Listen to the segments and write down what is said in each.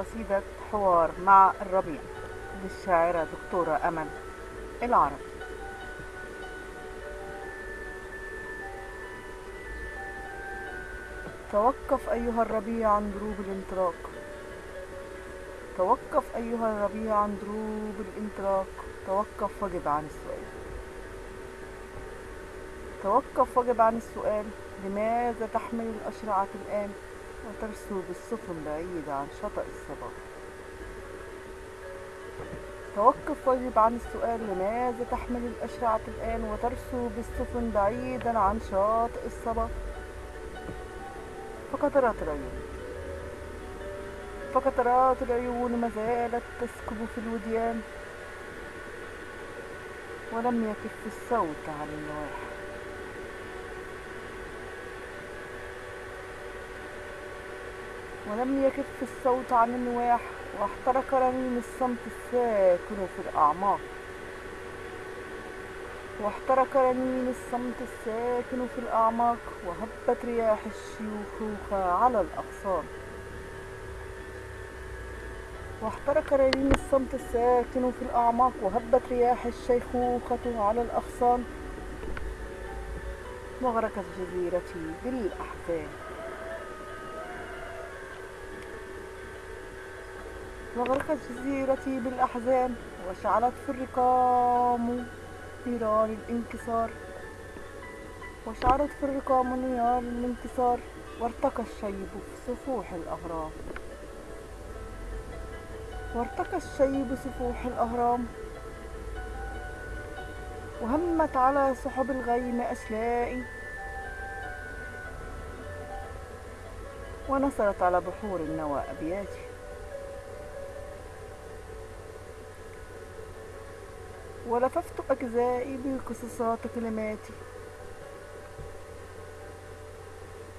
قصيدة حوار مع الربيع للشاعرة دكتورة أمل العرب. توقف أيها الربيع عن دروب الانطلاق. توقف أيها الربيع عن دروب الانطلاق. توقف وجب عن السؤال. توقف وجب عن السؤال. لماذا تحمل الأشرعة الآن؟ وترسو بالسفن بعيدة عن شاطئ الصباح توقف واجب عن السؤال لماذا تحمل الأشرعة الآن وترسو بالسفن بعيدا عن شاطئ الصبا؟ فقطرات العيون. فقطرات العيون ما زالت تسكب في الوديان. ولم يكف الصوت عن النواح ولم يكف الصوت عن النواح واحترق رنين الصمت الساكن في الأعماق. واحترق رنين الصمت الساكن في الأعماق وهبت رياح الشيوخ على الأغصان واحترق رنين الصمت الساكن في الأعماق وهبت رياح الشيخوخة على الأغصان وغرقت جزيرتي بالأحزان. وغرقت جزيرتي بالأحزان وشعلت في الرقام نيران الانكسار. وشعلت في الرقام نيران الانكسار وارتقى الشيب في سفوح الأهرام. وارتقى الشيب سفوح الأهرام. وهمت على سحب الغيم أشلائي ونصرت على بحور النوى أبياتي. ولففت أجزائي بقصصات كلماتي.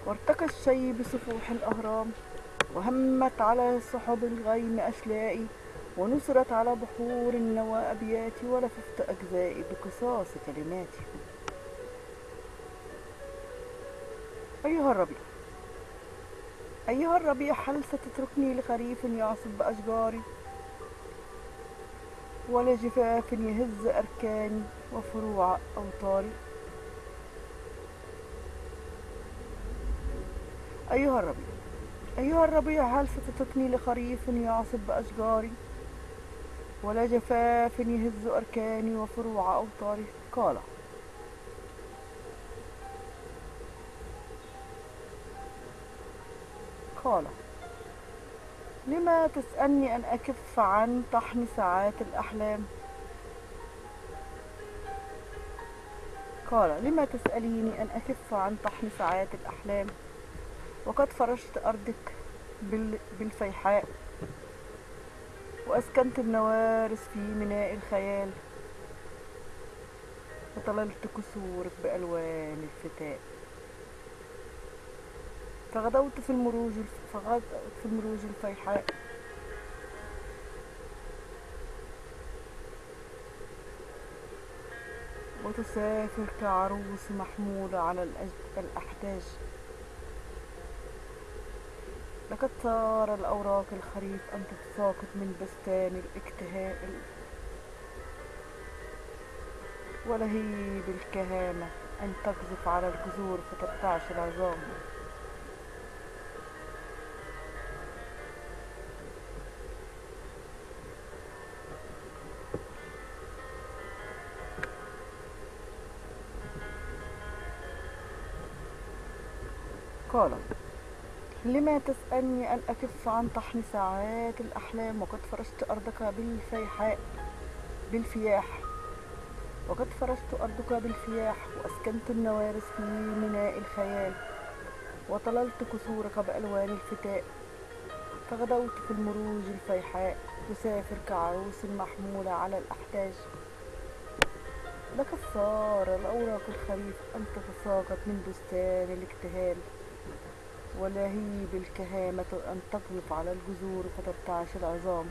وارتقى الشي بسفوح الأهرام وهمت على سحب الغيم أشلائي ونصرت على بحور النوى أبياتي ولففت أجزائي بقصاص كلماتي. أيها الربيع أيها الربيع هل ستتركني لخريف يعصف بأشجاري ولا جفاف يهز أركاني وفروع أوطاري أيها الربيع أيها الربيع هل ستتركني لخريف يعصب بأشجاري؟ ولا جفاف يهز أركاني وفروع أوطاري قال قال لما تسألني أن أكف عن طحن ساعات الأحلام؟ قال لما تسأليني أن أكف عن طحن ساعات الأحلام؟ وقد فرشت أرضك بالفيحاء وأسكنت النوارس في ميناء الخيال وطللت كسورك بألوان الفتاء. فغدوت في المروج فغدوت في المروج الفيحاء. وتسافر كعروس محمولة على الأحداج لقد صار الأوراق الخريف أن تتساقط من بستان الاكتهاء ولهيب الكهامة أن تقذف على الجذور فترتعش العظام. قال لما تسألني أن أكف عن طحن ساعات الأحلام وقد فرشت أرضك بالفيحاء بالفياح. وقد فرشت أرضك بالفياح وأسكنت النوارس في ميناء الخيال. وطللت كسورك بألوان الفتاء. فغدوت في المروج الفيحاء. تسافر كعروس محمولة على الأحداج لقد صار الأوراق الخريف أن تتساقط من بستان الاكتهال. ولهيب الكهامة أن تقذف على الجذور فترتعش العظام.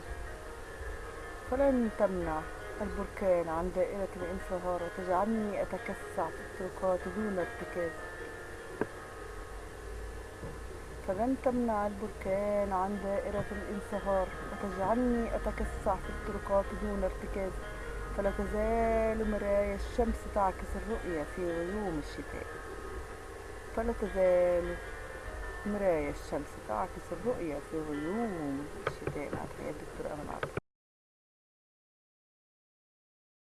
فلن تمنع البركان عن دائرة الانصهار وتجعلني أتكسع في الطرقات دون ارتكاز فلن تمنع البركان عن دائرة الانصهار وتجعلني أتكسع في الطرقات دون ارتكاز فلا تزال مرايا الشمس تعكس الرؤية في غيوم الشتاء. فلا تزال مرايا الشمس تعكس الرؤية في غيوم الشتاء. مع تحيات دكتور أمل عبد